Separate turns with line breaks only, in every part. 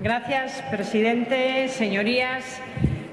Gracias, presidente. Señorías,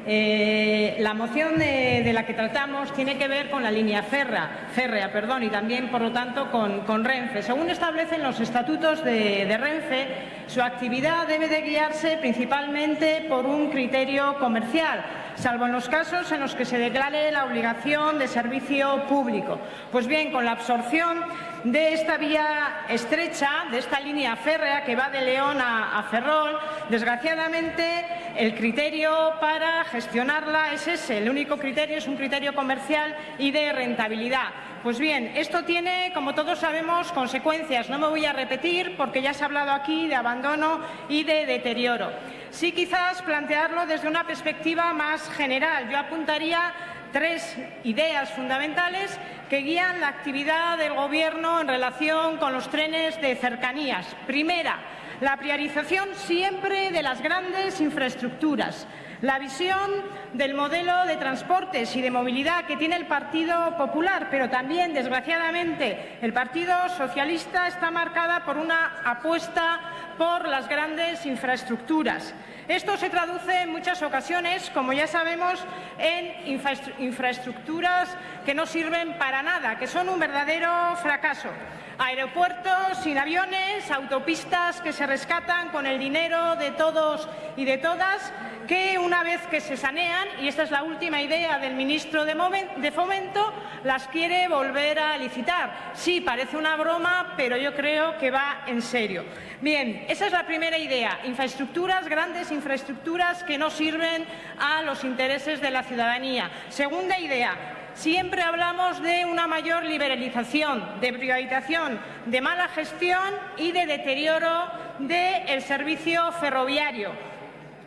eh, la moción de, la que tratamos tiene que ver con la línea férrea, perdón, y también, por lo tanto, con, Renfe. Según establecen los estatutos de, Renfe, su actividad debe de guiarse principalmente por un criterio comercial, salvo en los casos en los que se declare la obligación de servicio público. Pues bien, con la absorción de esta vía estrecha, de esta línea férrea que va de León a, Ferrol, desgraciadamente el criterio para gestionarla es ese, el único criterio es un criterio comercial y de rentabilidad. Pues bien, esto tiene, como todos sabemos, consecuencias. No me voy a repetir porque ya se ha hablado aquí de abandono y de deterioro. Sí quizás plantearlo desde una perspectiva más general. Yo apuntaría tres ideas fundamentales que guían la actividad del Gobierno en relación con los trenes de cercanías. Primera, la priorización siempre de las grandes infraestructuras. La visión del modelo de transportes y de movilidad que tiene el Partido Popular, pero también, desgraciadamente, el Partido Socialista está marcada por una apuesta por las grandes infraestructuras. Esto se traduce en muchas ocasiones, como ya sabemos, en infraestructuras que no sirven para nada, que son un verdadero fracaso. Aeropuertos sin aviones, autopistas que se rescatan con el dinero de todos y de todas, que una vez que se sanean, y esta es la última idea del ministro de Fomento, las quiere volver a licitar. Sí, parece una broma, pero yo creo que va en serio. Bien, esa es la primera idea, infraestructuras, grandes infraestructuras que no sirven a los intereses de la ciudadanía. Segunda idea, Siempre hablamos de una mayor liberalización, de privatización, de mala gestión y de deterioro del servicio ferroviario.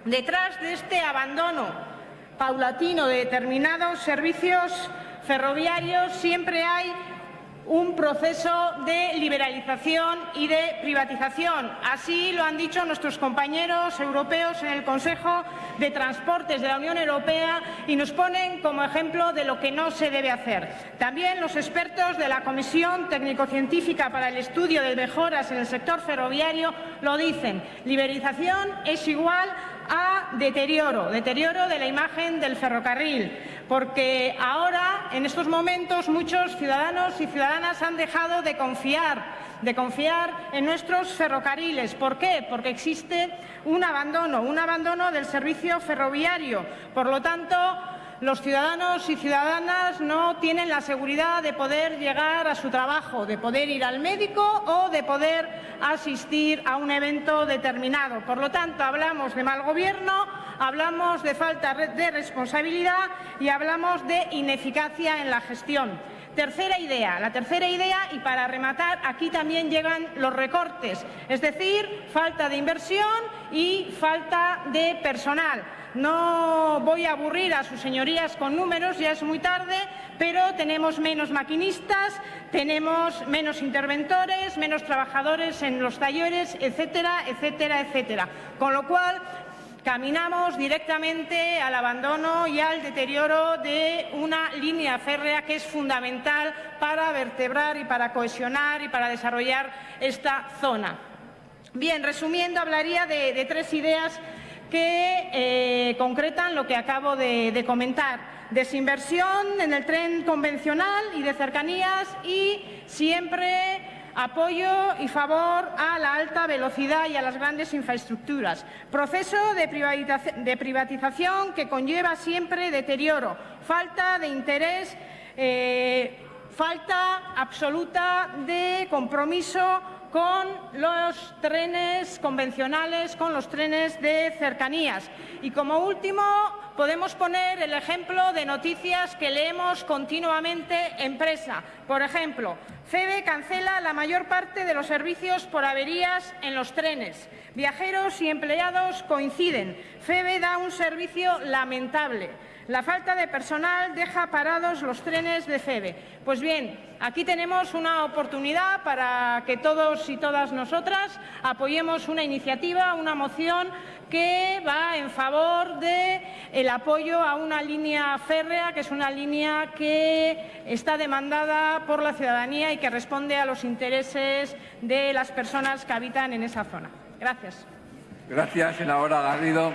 Detrás de este abandono paulatino de determinados servicios ferroviarios siempre hay un proceso de liberalización y de privatización. Así lo han dicho nuestros compañeros europeos en el Consejo de Transportes de la Unión Europea y nos ponen como ejemplo de lo que no se debe hacer. También los expertos de la Comisión Técnico-Científica para el Estudio de Mejoras en el Sector Ferroviario lo dicen. Liberalización es igual a deterioro, deterioro de la imagen del ferrocarril, porque ahora, en estos momentos, muchos ciudadanos y ciudadanas han dejado de confiar de confiar en nuestros ferrocarriles. ¿Por qué? Porque existe un abandono, un abandono del servicio ferroviario. Por lo tanto, los ciudadanos y ciudadanas no tienen la seguridad de poder llegar a su trabajo, de poder ir al médico o de poder asistir a un evento determinado. Por lo tanto, hablamos de mal gobierno, hablamos de falta de responsabilidad y hablamos de ineficacia en la gestión. Tercera idea, la tercera idea, y para rematar, aquí también llegan los recortes, es decir, falta de inversión y falta de personal. No voy a aburrir a sus señorías con números, ya es muy tarde, pero tenemos menos maquinistas, tenemos menos interventores, menos trabajadores en los talleres, etcétera, etcétera, etcétera. Con lo cual, caminamos directamente al abandono y al deterioro de una línea férrea que es fundamental para vertebrar y para cohesionar y para desarrollar esta zona. Bien, resumiendo, hablaría de tres ideas que eh, concretan lo que acabo de, comentar. Desinversión en el tren convencional y de cercanías y siempre apoyo y favor a la alta velocidad y a las grandes infraestructuras. Proceso de, privatización que conlleva siempre deterioro, falta de interés, eh, falta absoluta de compromiso con los trenes convencionales, con los trenes de cercanías. Y como último, podemos poner el ejemplo de noticias que leemos continuamente en presa. Por ejemplo, FEBE cancela la mayor parte de los servicios por averías en los trenes. Viajeros y empleados coinciden. FEBE da un servicio lamentable. La falta de personal deja parados los trenes de FEBE. Pues bien, aquí tenemos una oportunidad para que todos y todas nosotras apoyemos una iniciativa, una moción que va en favor del apoyo a una línea férrea, que es una línea que está demandada por la ciudadanía y que responde a los intereses de las personas que habitan en esa zona. Gracias.
Gracias, senadora Garrido.